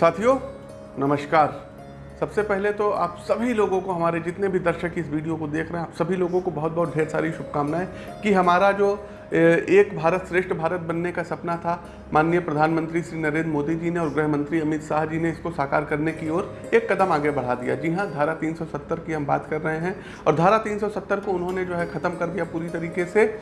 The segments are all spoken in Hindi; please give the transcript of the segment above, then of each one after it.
साथियों, नमस्कार। सबसे पहले तो आप सभी लोगों को, हमारे जितने भी दर्शक इस वीडियो को देख रहे हैं, आप सभी लोगों को बहुत बहुत ढेर सारी शुभकामनाएँ कि हमारा जो एक भारत श्रेष्ठ भारत बनने का सपना था। माननीय प्रधानमंत्री श्री नरेंद्र मोदी जी ने और गृह मंत्री अमित शाह जी ने इसको साकार करने की ओर एक कदम आगे बढ़ा दिया। जी हाँ धारा 370 की हम बात कर रहे हैं और धारा 370 को उन्होंने जो है ख़त्म कर दिया पूरी तरीके से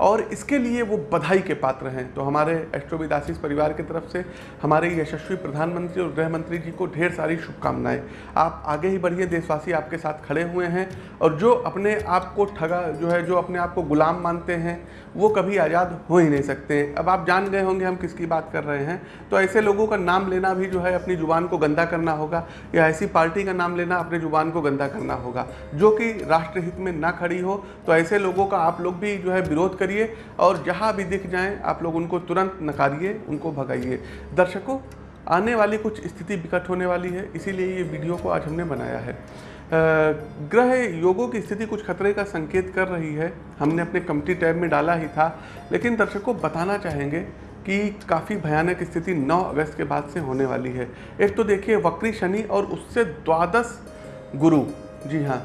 और इसके लिए वो बधाई के पात्र हैं। तो हमारे एस्ट्रोविदासिस परिवार की तरफ़ से, हमारे यशस्वी प्रधानमंत्री और गृह मंत्री जी को ढेर सारी शुभकामनाएँ। आप आगे ही बढ़िए, देशवासी आपके साथ खड़े हुए हैं और जो अपने आप को ठगा, जो है, जो अपने आप को गुलाम मानते हैं, वो कभी आज़ाद हो ही नहीं सकते। अब आप जान गए होंगे हम किसकी बात कर रहे हैं। तो ऐसे लोगों का नाम लेना भी जो है अपनी ज़ुबान को गंदा करना होगा, या ऐसी पार्टी का नाम लेना अपनी ज़ुबान को गंदा करना होगा। जो कि राष्ट्रहित में ना खड़ी हो तो ऐसे लोगों का आप लोग भी जो है विरोध करिए, और जहाँ भी दिख जाएँ, आप लोग उनको तुरंत नकारिए, उनको भगाइए। दर्शकों, आने वाली कुछ स्थिति विकट होने वाली है, इसीलिए ये वीडियो को आज हमने बनाया है। ग्रह योगों की स्थिति कुछ खतरे का संकेत कर रही है। हमने अपने कमिटी टैब में डाला ही था, लेकिन दर्शकों बताना चाहेंगे कि काफ़ी भयानक स्थिति 9 अगस्त के बाद से होने वाली है। एक तो देखिए, वक्री शनि और उससे द्वादश गुरु, जी हाँ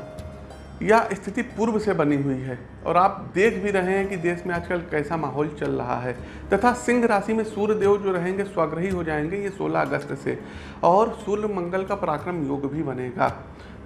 यह स्थिति पूर्व से बनी हुई है, और आप देख भी रहे हैं कि देश में आजकल कैसा माहौल चल रहा है, तथा सिंह राशि में सूर्य देव जो रहेंगे, स्वाग्रही हो जाएँगे ये 16 अगस्त से, और सूर्य मंगल का पराक्रम योग भी बनेगा।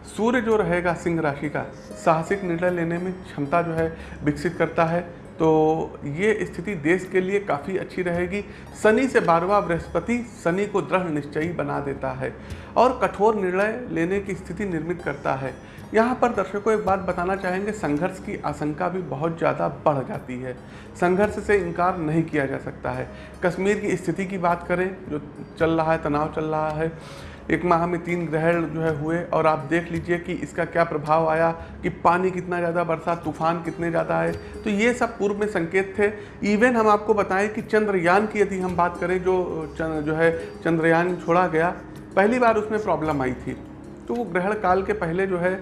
सूर्य जो रहेगा सिंह राशि का, साहसिक निर्णय लेने में क्षमता जो है विकसित करता है। तो ये स्थिति देश के लिए काफ़ी अच्छी रहेगी। शनि से बारवा बृहस्पति शनि को दृढ़ निश्चयी बना देता है और कठोर निर्णय लेने की स्थिति निर्मित करता है। यहाँ पर दर्शकों एक बात बताना चाहेंगे, संघर्ष की आशंका भी बहुत ज़्यादा बढ़ जाती है। संघर्ष से इनकार नहीं किया जा सकता है। कश्मीर की स्थिति की बात करें, जो चल रहा है, तनाव चल रहा है, एक माह में तीन ग्रहण जो है हुए, और आप देख लीजिए कि इसका क्या प्रभाव आया कि पानी कितना ज़्यादा बरसा, तूफ़ान कितने ज़्यादा आए। तो ये सब पूर्व में संकेत थे। इवन हम आपको बताएँ कि चंद्रयान की यदि हम बात करें, जो जो है चंद्रयान छोड़ा गया, पहली बार उसमें प्रॉब्लम आई थी। तो वो ग्रहण काल के पहले जो है आ,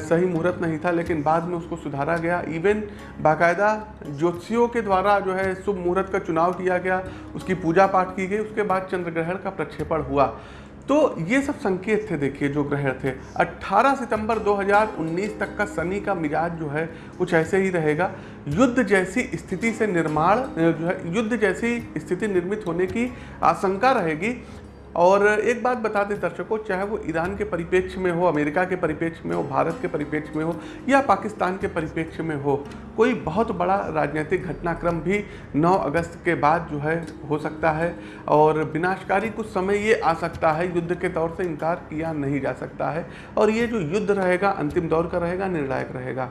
सही मुहूर्त नहीं था लेकिन बाद में उसको सुधारा गया। इवन बाकायदा ज्योतिषियों के द्वारा जो है शुभ मुहूर्त का चुनाव किया गया उसकी पूजा पाठ की गई उसके बाद चंद्र ग्रहण का प्रक्षेपण हुआ। तो ये सब संकेत थे देखिए जो ग्रहण थे। 18 सितंबर 2019 तक का शनि का मिजाज जो है कुछ ऐसे ही रहेगा। युद्ध जैसी स्थिति से निर्माण जो है युद्ध जैसी स्थिति निर्मित होने की आशंका रहेगी। और एक बात बता दें दर्शकों, चाहे वो ईरान के परिप्रेक्ष्य में हो, अमेरिका के परिप्रेक्ष्य में हो, भारत के परिप्रेक्ष्य में हो, या पाकिस्तान के परिप्रेक्ष्य में हो, कोई बहुत बड़ा राजनीतिक घटनाक्रम भी 9 अगस्त के बाद जो है हो सकता है और विनाशकारी कुछ समय ये आ सकता है, युद्ध के तौर से इनकार किया नहीं जा सकता है और ये जो युद्ध रहेगा, अंतिम दौर का रहेगा, निर्णायक रहेगा।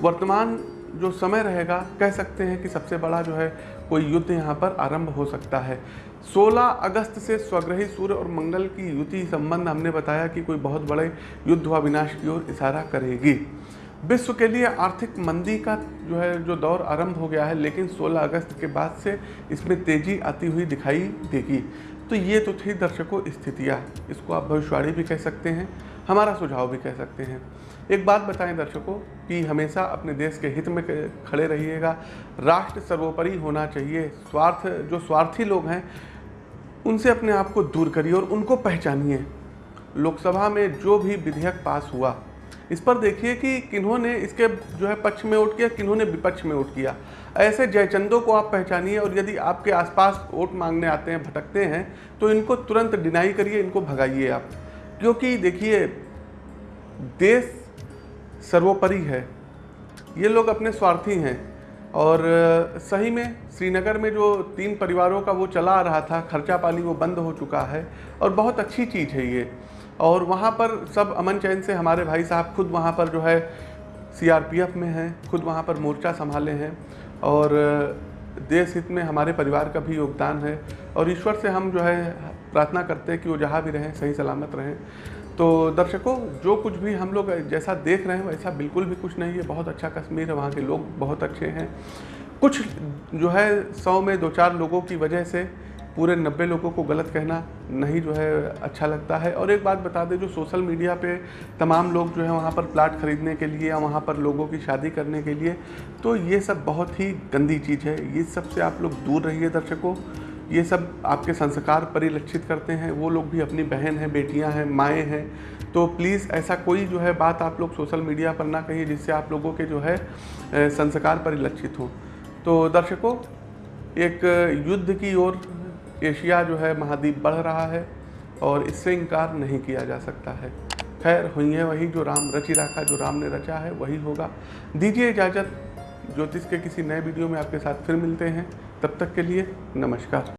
वर्तमान जो समय रहेगा, कह सकते हैं कि सबसे बड़ा जो है कोई युद्ध यहाँ पर आरंभ हो सकता है। 16 अगस्त से स्वग्रही सूर्य और मंगल की युति संबंध हमने बताया कि कोई बहुत बड़े युद्ध व विनाश की ओर इशारा करेगी। विश्व के लिए आर्थिक मंदी का जो है, जो दौर आरंभ हो गया है, लेकिन 16 अगस्त के बाद से इसमें तेज़ी आती हुई दिखाई देगी। तो ये तो थी दर्शकों स्थितियाँ। इसको आप भविष्यवाणी भी कह सकते हैं, हमारा सुझाव भी कह सकते हैं। एक बात बताएँ दर्शकों कि हमेशा अपने देश के हित में खड़े रहिएगा। राष्ट्र सर्वोपरि होना चाहिए। स्वार्थ, जो स्वार्थी लोग हैं उनसे अपने आप को दूर करिए और उनको पहचानिए। लोकसभा में जो भी विधेयक पास हुआ, इस पर देखिए कि किन्होंने इसके जो है पक्ष में वोट किया, किन्होंने विपक्ष में वोट किया। ऐसे जयचंदों को आप पहचानिए और यदि आपके आसपास वोट मांगने आते हैं, भटकते हैं तो इनको तुरंत डिनाई करिए, इनको भगाइए आप। क्योंकि देखिए, देश सर्वोपरि है। ये लोग अपने स्वार्थी हैं। और सही में श्रीनगर में जो तीन परिवारों का वो चला आ रहा था खर्चा पानी वो बंद हो चुका है और बहुत अच्छी चीज़ है ये। और वहाँ पर सब अमन चैन से हमारे भाई साहब खुद वहाँ पर जो है सीआरपीएफ में हैं, खुद वहाँ पर मोर्चा संभाले हैं और देश हित में हमारे परिवार का भी योगदान है। और ईश्वर से हम जो है प्रार्थना करते हैं कि वो जहाँ भी रहें, सही सलामत रहें। तो दर्शकों, जो कुछ भी हम लोग जैसा देख रहे हैं, वैसा बिल्कुल भी कुछ नहीं है। बहुत अच्छा कश्मीर है, वहाँ के लोग बहुत अच्छे हैं। कुछ जो है, सौ में दो चार लोगों की वजह से पूरे नब्बे लोगों को गलत कहना नहीं जो है अच्छा लगता है। और एक बात बता दें, जो सोशल मीडिया पे तमाम लोग जो है, वहाँ पर प्लाट ख़रीदने के लिए या वहाँ पर लोगों की शादी करने के लिए तो ये सब बहुत ही गंदी चीज़ है। ये सबसे आप लोग दूर रहिए दर्शकों। ये सब आपके संस्कार परिलक्षित करते हैं। वो लोग भी अपनी बहन हैं, बेटियाँ हैं, माएँ हैं। तो प्लीज़ ऐसा कोई जो है बात आप लोग सोशल मीडिया पर ना कहिए जिससे आप लोगों के जो है संस्कार परिलक्षित हों। तो दर्शकों, एक युद्ध की ओर एशिया जो है महाद्वीप बढ़ रहा है और इससे इनकार नहीं किया जा सकता है। खैर, हुई है वही जो राम रची रखा जो राम ने रचा है, वही होगा। दीजिए इजाज़त। ज्योतिष के किसी नए वीडियो में आपके साथ फिर मिलते हैं। तब तक के लिए नमस्कार।